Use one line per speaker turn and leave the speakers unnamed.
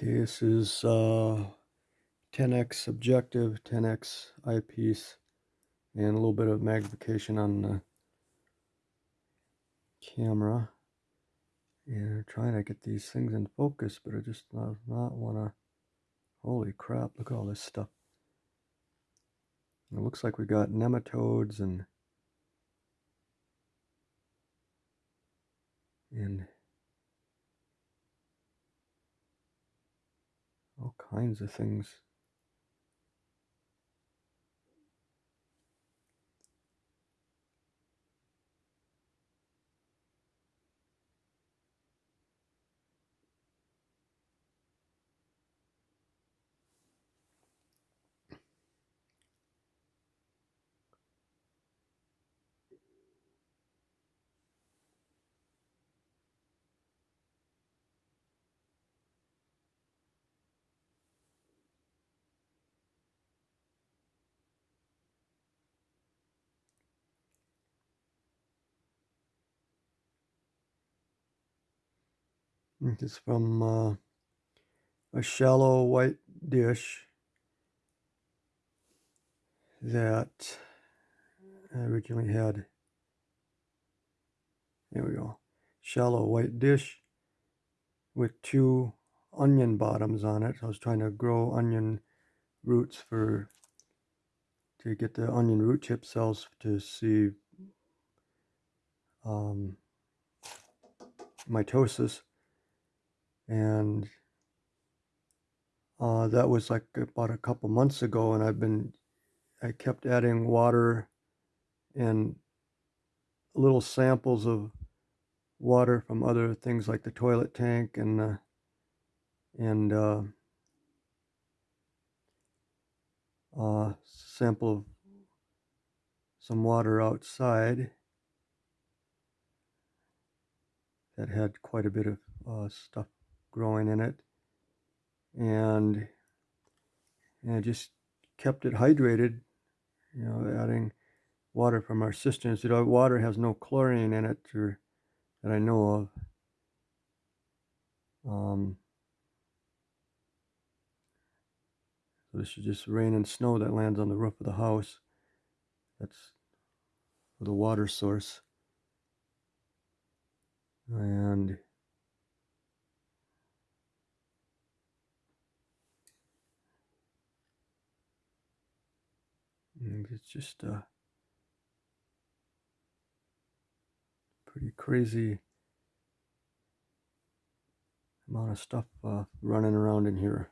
Okay, this is uh, 10x objective, 10x eyepiece, and a little bit of magnification on the camera. And trying to get these things in focus, but I just not, not want to. Holy crap, look at all this stuff. It looks like we got nematodes and and all kinds of things. Is from uh, a shallow white dish that I originally had. There we go. Shallow white dish with two onion bottoms on it. I was trying to grow onion roots for to get the onion root tip cells to see um, mitosis and uh, that was like about a couple months ago and I've been I kept adding water and little samples of water from other things like the toilet tank and uh, and uh, uh, sample of some water outside that had quite a bit of uh, stuff growing in it. And and just kept it hydrated you know adding water from our cisterns. You know water has no chlorine in it or that I know of. Um, so this is just rain and snow that lands on the roof of the house. That's the water source. And it's just a pretty crazy amount of stuff uh, running around in here.